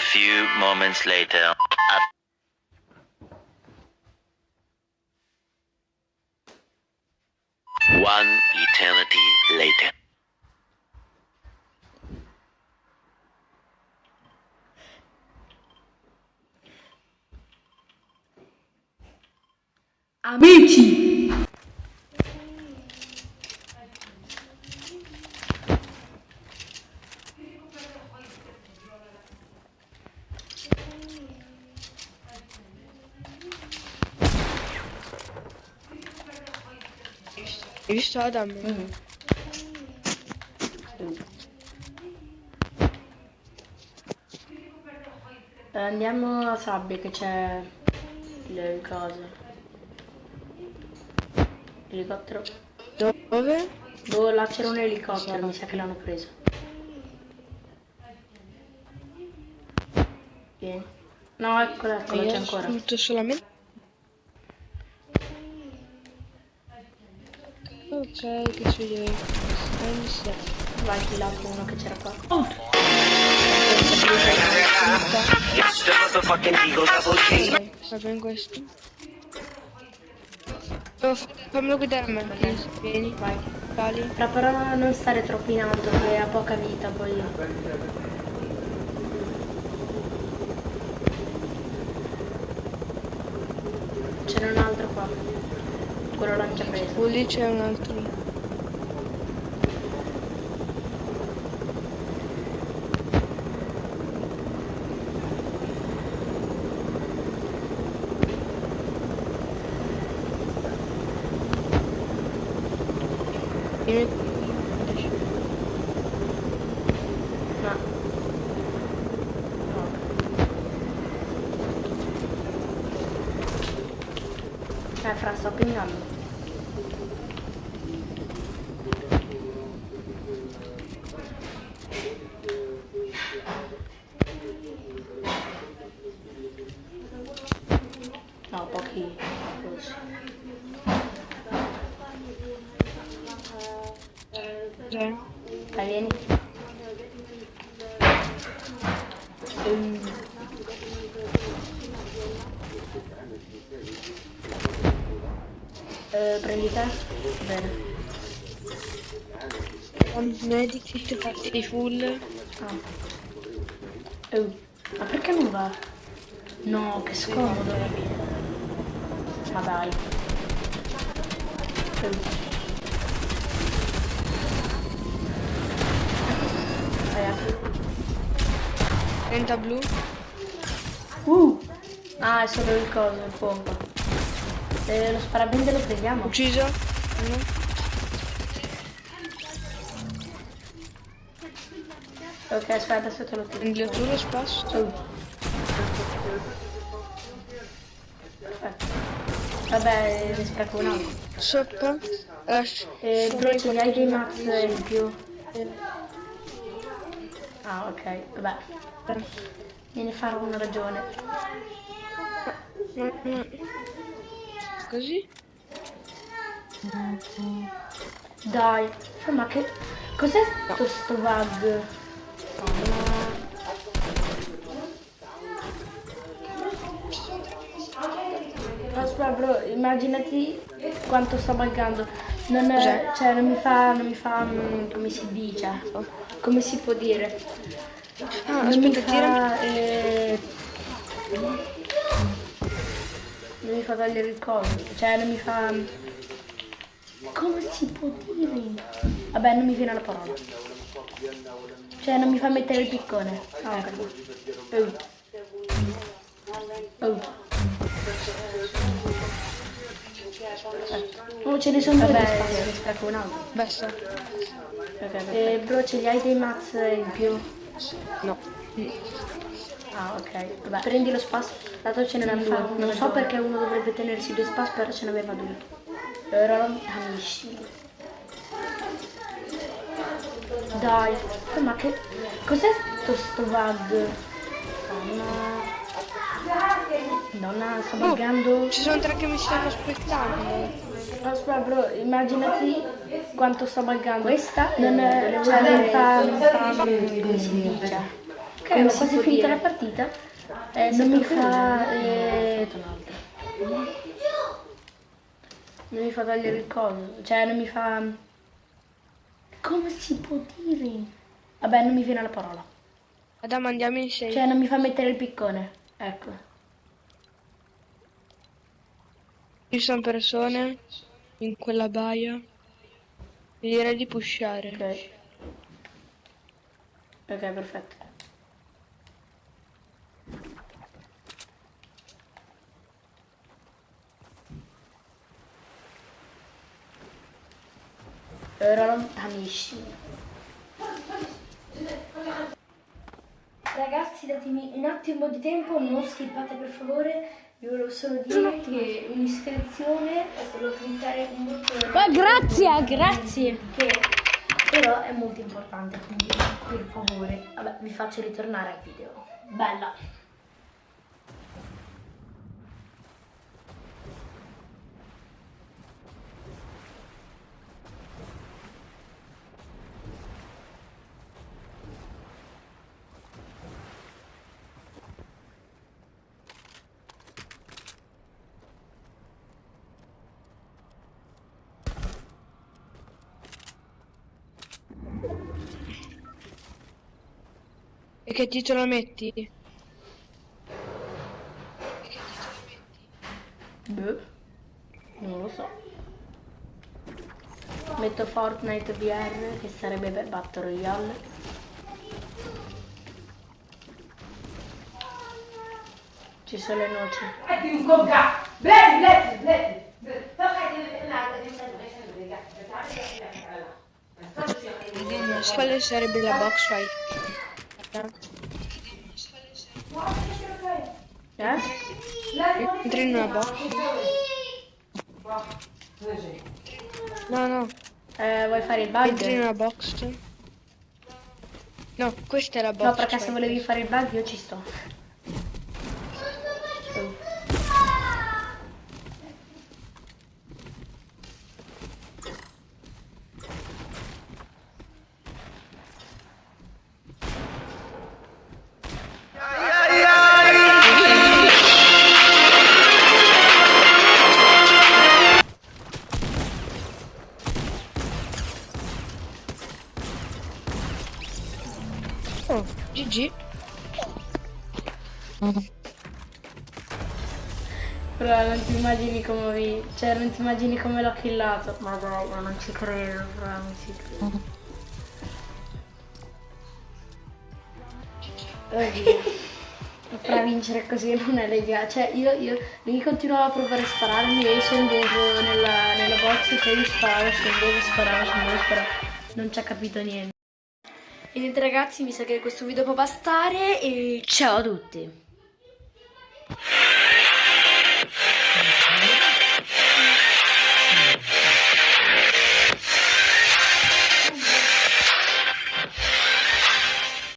few moments later. One eternity later. Amici! Hai visto Adam? Eh, Andiamo a Sabbia che c'è le cose. Elicottero. Dove? Boh, là c'era un elicottero, mi sa che l'hanno preso. Vieni. No, eccola, eccola, c'è ancora. tutto solamente. Ok, che ci deve. Vai, ti lato uno che c'era qua. Va bene questo. Oh, fammelo guidare a me. Vieni, Vai. sali. Fra però non stare troppo in alto che ha poca vita poi. C'era un altro qua. Quello. Oh, lì c'è un altro. Eh, fra sto pingando. No, pochi. così. Dai. Dai, vieni. Ehm. Eh, prendi te? Bene. Un medikit fatti full. Ah. Oh, ma perché non va? No, che scomodo. Ma dai. Eh. 30 blu. Uh! Ah, è solo il coso, il pompa. Se lo sparabende lo prendiamo. Ucciso. Uno. Ok, aspetta, adesso te lo tiro. Tu lo spasso. Oh. Perfetto. Vabbè, ne spreco un altro. Lascia. Eh, bro, ce li hai dei mazz in più? Ah, ok, vabbè. Vieni a fare una ragione. Così? Dai, ma che... Cos'è sto, sto bug? Aspetta bro, immaginati quanto sto buggando. Non, Cos'è? cioè, non mi fa, non mi fa, mm, come si dice? Come si può dire? Ah, Non aspetta, mi tirami. fa, eh, non mi fa togliere il coso, cioè non mi fa... Come si può dire? Vabbè, non mi viene la parola. Cioè non mi fa mettere il piccone. Ah, ho capito. Oh. Oh. Ce ne sono due di spazio, ne spreco un altro. Basta. Eh, bro, ce li hai dei mazz in più? No. Ah, ok. Vabbè, prendi lo spasso. Dato ce ne erano due. Non so perché uno dovrebbe tenersi due spazi, però ce n'aveva due. Ero lontanissimo. Dai, eh, ma che... Cos'è sto, sto bug? Madonna. Madonna, sto buggando. Ci sono tre che mi stanno aspettando. Aspetta bro, immaginati quanto sto buggando. Questa non è... Cioè, non fa... Non fa... Come si dice? Ho si quasi dire? la partita. Eh, non mi fa... Eh, l'altro. Non mi fa togliere il coso. Cioè, non mi fa... Come si può dire? Vabbè, non mi viene la parola. Adamo andiamo in sei. Cioè, non mi fa mettere il piccone. Ecco. Ci sono persone in quella baia. Direi di pushare. Ok. Ok, perfetto. Ero lontanissimo. Ragazzi, datemi un attimo di tempo, non skippate per favore. Vi volevo solo dire che un'iscrizione è solo cliccare un bottone. Ma grazie, grazie. che però è molto importante, quindi per favore, vabbè, vi faccio ritornare al video. Bella. E che titolo metti? Boh. Non lo so. Metto Fortnite VR che sarebbe per Battle Royale. Ci sono le noci. Quale sarebbe la box fight? Eh? Entri in una box? No, no. Eh, vuoi fare il Entri in bug? una box? No, questa è la box No, perché se fight. volevi fare il bug io ci sto. Oh, GG. Però non ti immagini come vi... Cioè non ti immagini come l'ho killato. Ma dai, ma non ci credo, però non ci credo. Oddio. Fra vincere così non è legale. Cioè io, io, lui continuava a provare a spararmi e io scendevo nella, nella box e poi gli sparavo, scendevo, sparavo, scendevo, sparavo. Non ci ha capito niente. E niente ragazzi, mi sa che questo video può bastare e ciao a tutti.